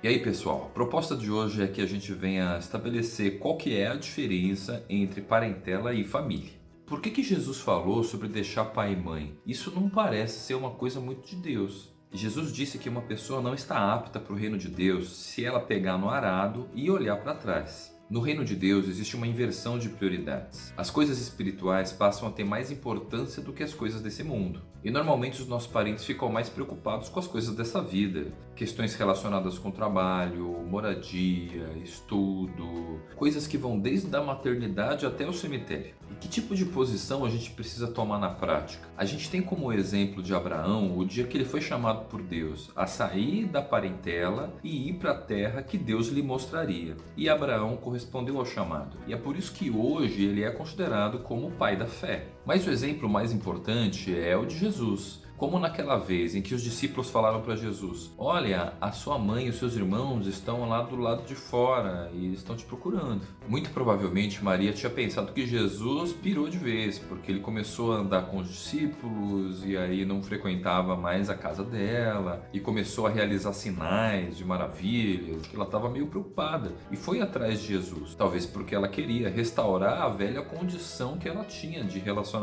E aí pessoal, a proposta de hoje é que a gente venha estabelecer qual que é a diferença entre parentela e família. Por que, que Jesus falou sobre deixar pai e mãe? Isso não parece ser uma coisa muito de Deus. Jesus disse que uma pessoa não está apta para o reino de Deus se ela pegar no arado e olhar para trás. No reino de Deus existe uma inversão de prioridades. As coisas espirituais passam a ter mais importância do que as coisas desse mundo. E normalmente os nossos parentes ficam mais preocupados com as coisas dessa vida. Questões relacionadas com trabalho, moradia, estudo, coisas que vão desde a maternidade até o cemitério. E que tipo de posição a gente precisa tomar na prática? A gente tem como exemplo de Abraão o dia que ele foi chamado por Deus a sair da parentela e ir para a terra que Deus lhe mostraria. E Abraão correspondeu ao chamado. E é por isso que hoje ele é considerado como o pai da fé. Mas o exemplo mais importante é o de Jesus. Como naquela vez em que os discípulos falaram para Jesus: Olha, a sua mãe e os seus irmãos estão lá do lado de fora e estão te procurando. Muito provavelmente Maria tinha pensado que Jesus pirou de vez, porque ele começou a andar com os discípulos e aí não frequentava mais a casa dela e começou a realizar sinais de maravilhas, que ela estava meio preocupada e foi atrás de Jesus. Talvez porque ela queria restaurar a velha condição que ela tinha de relacionamento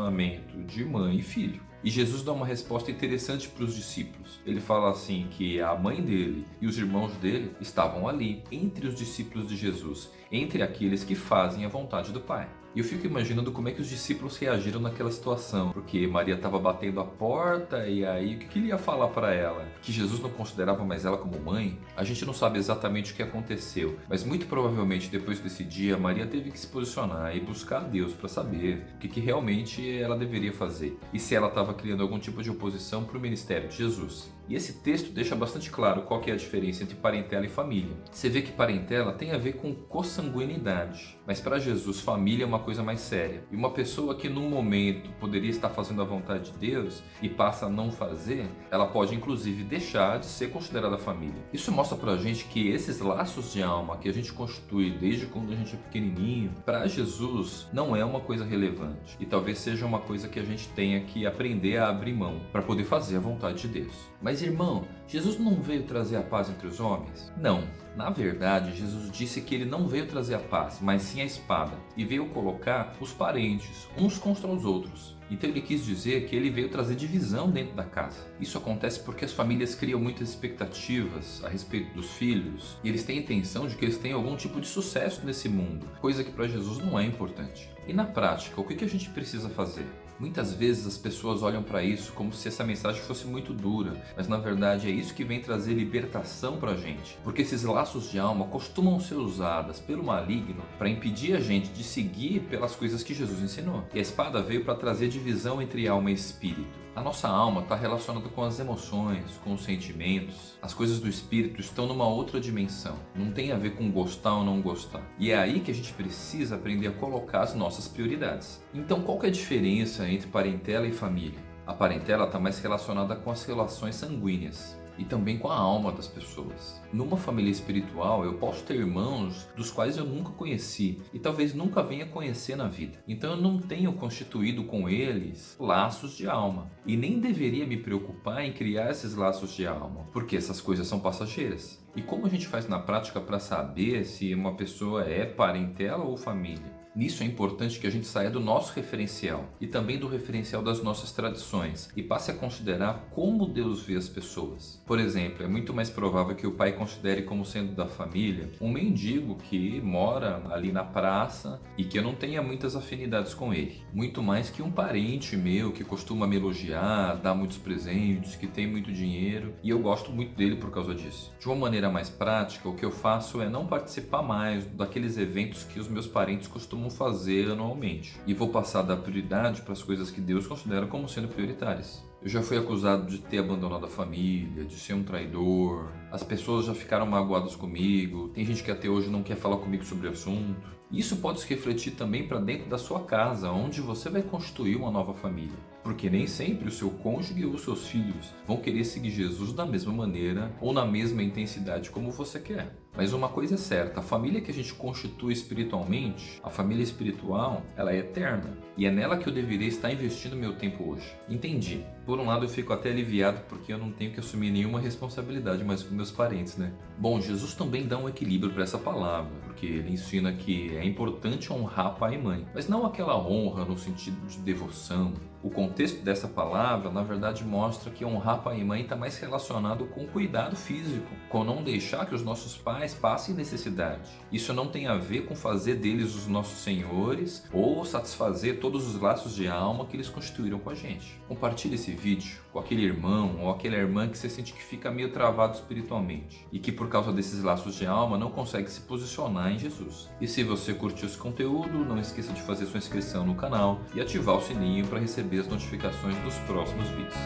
de mãe e filho. E Jesus dá uma resposta interessante para os discípulos. Ele fala assim que a mãe dele e os irmãos dele estavam ali, entre os discípulos de Jesus, entre aqueles que fazem a vontade do Pai. E eu fico imaginando como é que os discípulos reagiram naquela situação, porque Maria estava batendo a porta e aí o que, que ele ia falar para ela? Que Jesus não considerava mais ela como mãe? A gente não sabe exatamente o que aconteceu, mas muito provavelmente depois desse dia Maria teve que se posicionar e buscar a Deus para saber o que, que realmente ela deveria fazer e se ela estava criando algum tipo de oposição para o ministério de Jesus. E esse texto deixa bastante claro qual é a diferença entre parentela e família. Você vê que parentela tem a ver com consanguinidade, mas para Jesus família é uma coisa mais séria. E uma pessoa que num momento poderia estar fazendo a vontade de Deus e passa a não fazer, ela pode inclusive deixar de ser considerada família. Isso mostra pra gente que esses laços de alma que a gente constitui desde quando a gente é pequenininho, para Jesus não é uma coisa relevante. E talvez seja uma coisa que a gente tenha que aprender a abrir mão para poder fazer a vontade de Deus. Mas mas irmão, Jesus não veio trazer a paz entre os homens? Não. Na verdade, Jesus disse que ele não veio trazer a paz, mas sim a espada, e veio colocar os parentes uns contra os outros. Então ele quis dizer que ele veio trazer divisão dentro da casa. Isso acontece porque as famílias criam muitas expectativas a respeito dos filhos e eles têm a intenção de que eles tenham algum tipo de sucesso nesse mundo, coisa que para Jesus não é importante. E na prática, o que a gente precisa fazer? Muitas vezes as pessoas olham para isso como se essa mensagem fosse muito dura, mas na verdade é isso que vem trazer libertação para a gente. Porque esses laços de alma costumam ser usados pelo maligno para impedir a gente de seguir pelas coisas que Jesus ensinou. E a espada veio para trazer divisão entre alma e espírito. A nossa alma está relacionada com as emoções, com os sentimentos. As coisas do espírito estão numa outra dimensão. Não tem a ver com gostar ou não gostar. E é aí que a gente precisa aprender a colocar as nossas prioridades. Então qual é a diferença entre parentela e família? A parentela está mais relacionada com as relações sanguíneas e também com a alma das pessoas. Numa família espiritual, eu posso ter irmãos dos quais eu nunca conheci e talvez nunca venha conhecer na vida. Então eu não tenho constituído com eles laços de alma e nem deveria me preocupar em criar esses laços de alma, porque essas coisas são passageiras. E como a gente faz na prática para saber se uma pessoa é parentela ou família? Nisso é importante que a gente saia do nosso referencial e também do referencial das nossas tradições e passe a considerar como Deus vê as pessoas. Por exemplo, é muito mais provável que o pai considere como sendo da família um mendigo que mora ali na praça e que eu não tenha muitas afinidades com ele. Muito mais que um parente meu que costuma me elogiar, dar muitos presentes, que tem muito dinheiro e eu gosto muito dele por causa disso. De uma maneira mais prática, o que eu faço é não participar mais daqueles eventos que os meus parentes costumam fazer anualmente. E vou passar a dar prioridade para as coisas que Deus considera como sendo prioritárias. Eu já fui acusado de ter abandonado a família, de ser um traidor. As pessoas já ficaram magoadas comigo. Tem gente que até hoje não quer falar comigo sobre o assunto. Isso pode se refletir também para dentro da sua casa, onde você vai construir uma nova família. Porque nem sempre o seu cônjuge ou os seus filhos vão querer seguir Jesus da mesma maneira ou na mesma intensidade como você quer. Mas uma coisa é certa, a família que a gente constitui espiritualmente, a família espiritual, ela é eterna. E é nela que eu deveria estar investindo meu tempo hoje. Entendi. Por um lado eu fico até aliviado porque eu não tenho que assumir nenhuma responsabilidade mais com meus parentes, né? Bom, Jesus também dá um equilíbrio para essa palavra, porque ele ensina que é importante honrar pai e mãe, mas não aquela honra no sentido de devoção, o contexto dessa palavra, na verdade, mostra que honrar pai e mãe está mais relacionado com cuidado físico, com não deixar que os nossos pais passem necessidade. Isso não tem a ver com fazer deles os nossos senhores ou satisfazer todos os laços de alma que eles constituíram com a gente. Compartilhe esse vídeo com aquele irmão ou aquela irmã que você sente que fica meio travado espiritualmente e que por causa desses laços de alma não consegue se posicionar em Jesus. E se você curtiu esse conteúdo, não esqueça de fazer sua inscrição no canal e ativar o sininho para receber as notificações dos próximos vídeos.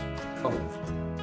Falou!